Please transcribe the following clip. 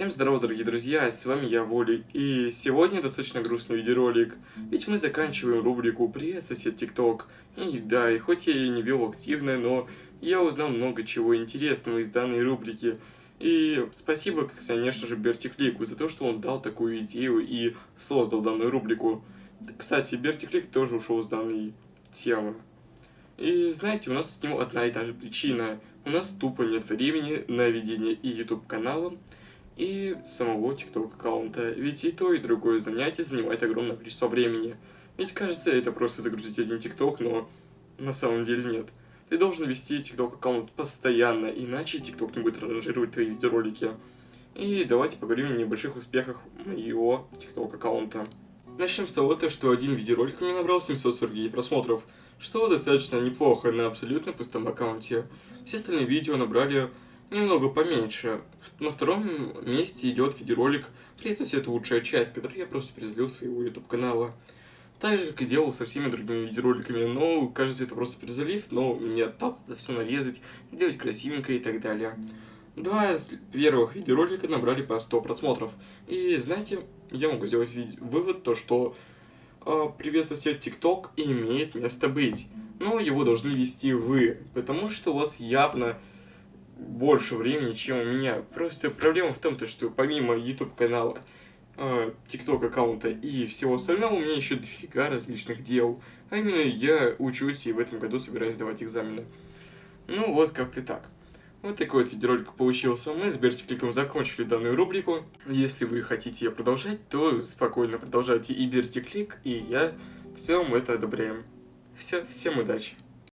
Всем здорово, дорогие друзья, с вами я, Волик, и сегодня достаточно грустный видеоролик, ведь мы заканчиваем рубрику «Привет, сосед ТикТок». И да, и хоть я и не вел активно, но я узнал много чего интересного из данной рубрики. И спасибо, конечно же, Бертиклику за то, что он дал такую идею и создал данную рубрику. Кстати, Бертиклик тоже ушел с данной темы. И знаете, у нас с него одна и та же причина. У нас тупо нет времени на ведение и YouTube канала, и самого TikTok аккаунта. Ведь и то, и другое занятие занимает огромное количество времени. Ведь кажется, это просто загрузить один TikTok, но на самом деле нет. Ты должен вести TikTok аккаунт постоянно, иначе TikTok не будет ранжировать твои видеоролики. И давайте поговорим о небольших успехах моего TikTok аккаунта. Начнем с того, что один видеоролик у меня набрал 749 просмотров, что достаточно неплохо на абсолютно пустом аккаунте. Все остальные видео набрали немного поменьше. На втором месте идет видеоролик «Привет, сосед, лучшая часть», который я просто перезалил своего YouTube канала. Так же, как и делал со всеми другими видеороликами, но, кажется, это просто перезалив, но мне так это все нарезать, сделать красивенько и так далее. Два первых видеоролика набрали по 100 просмотров. И знаете, я могу сделать вывод, то что э, «Привет, сосед ТикТок» имеет место быть. Но его должны вести вы, потому что у вас явно больше времени, чем у меня. Просто проблема в том, то, что помимо YouTube канала, э, TikTok аккаунта и всего остального, у меня еще дофига различных дел. А именно я учусь и в этом году собираюсь сдавать экзамены. Ну вот как-то так. Вот такой вот видеоролик получился. Мы с Бертикликом закончили данную рубрику. Если вы хотите ее продолжать, то спокойно продолжайте и Бертиклик, и я. Все, мы это одобряем. Все, всем удачи.